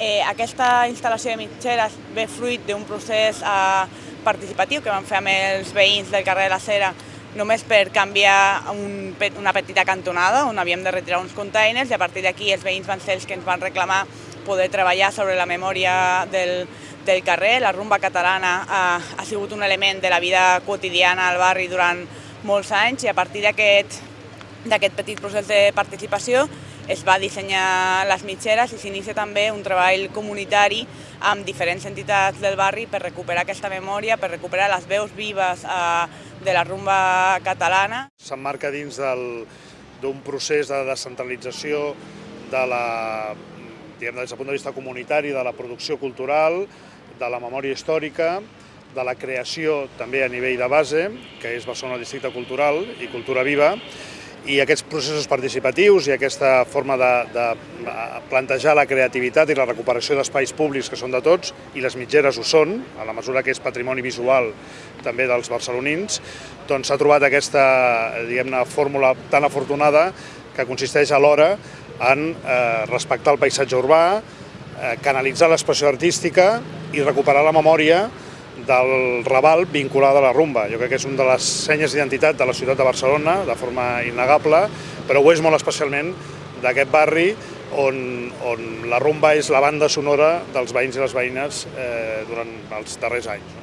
Eh, aquesta instal·lació de mitgeres ve fruit d'un procés eh, participatiu que vam fer amb els veïns del carrer de la Cera només per canviar un, una petita cantonada on havíem de retirar uns containers i a partir d'aquí els veïns van ser els que ens van reclamar poder treballar sobre la memòria del, del carrer. La rumba catalana ha, ha sigut un element de la vida quotidiana al barri durant molts anys i a partir d'aquest petit procés de participació es va dissenyar les mitgeres i s'inicia també un treball comunitari amb diferents entitats del barri per recuperar aquesta memòria, per recuperar les veus vives eh, de la rumba catalana. S'emmarca dins d'un procés de descentralització de la, diguem, des del punt de vista comunitari, de la producció cultural, de la memòria històrica, de la creació també a nivell de base, que és Barcelona Districte Cultural i Cultura Viva, i aquests processos participatius i aquesta forma de, de plantejar la creativitat i la recuperació d'espais públics que són de tots, i les mitgeres ho són, a la mesura que és patrimoni visual també dels barcelonins, doncs s'ha trobat aquesta diguem-ne fórmula tan afortunada que consisteix alhora en eh, respectar el paisatge urbà, eh, canalitzar l'expressió artística i recuperar la memòria del Raval vinculada a la rumba. Jo crec que és una de les senyes d'identitat de la ciutat de Barcelona, de forma innegable, però ho és molt especialment d'aquest barri on, on la rumba és la banda sonora dels veïns i les veïnes eh, durant els darrers anys.